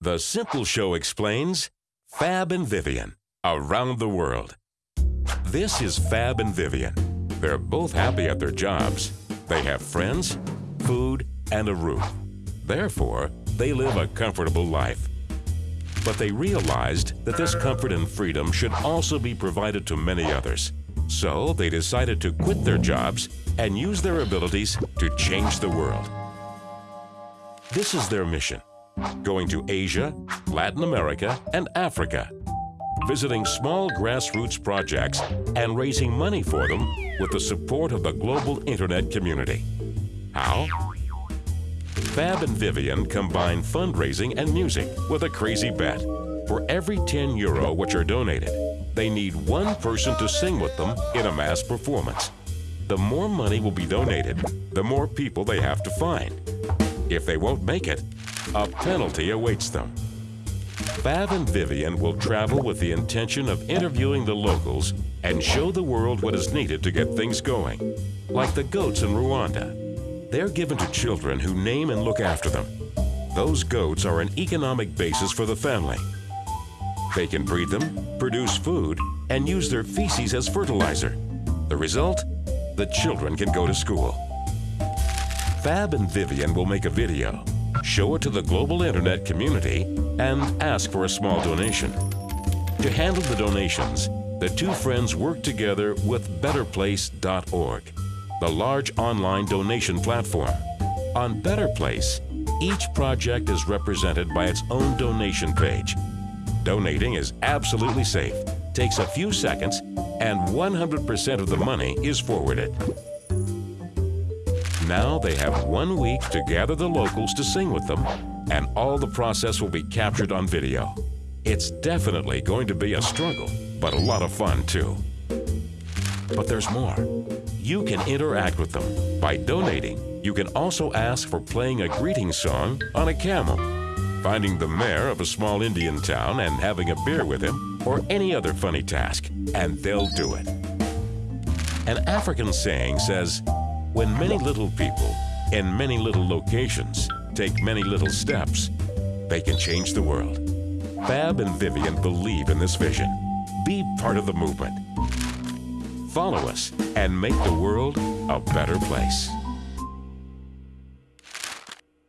The Simple Show explains Fab and Vivian around the world. This is Fab and Vivian. They're both happy at their jobs. They have friends, food, and a roof. Therefore, they live a comfortable life. But they realized that this comfort and freedom should also be provided to many others. So they decided to quit their jobs and use their abilities to change the world. This is their mission going to Asia, Latin America, and Africa, visiting small grassroots projects and raising money for them with the support of the global internet community. How? Fab and Vivian combine fundraising and music with a crazy bet. For every 10 euro which are donated, they need one person to sing with them in a mass performance. The more money will be donated, the more people they have to find. If they won't make it, a penalty awaits them. Fab and Vivian will travel with the intention of interviewing the locals and show the world what is needed to get things going, like the goats in Rwanda. They're given to children who name and look after them. Those goats are an economic basis for the family. They can breed them, produce food, and use their feces as fertilizer. The result? The children can go to school. Fab and Vivian will make a video show it to the global internet community, and ask for a small donation. To handle the donations, the two friends work together with BetterPlace.org, the large online donation platform. On BetterPlace, each project is represented by its own donation page. Donating is absolutely safe, takes a few seconds, and 100% of the money is forwarded. Now they have one week to gather the locals to sing with them, and all the process will be captured on video. It's definitely going to be a struggle, but a lot of fun too. But there's more. You can interact with them. By donating, you can also ask for playing a greeting song on a camel, finding the mayor of a small Indian town and having a beer with him, or any other funny task, and they'll do it. An African saying says, when many little people in many little locations take many little steps, they can change the world. Fab and Vivian believe in this vision. Be part of the movement. Follow us and make the world a better place.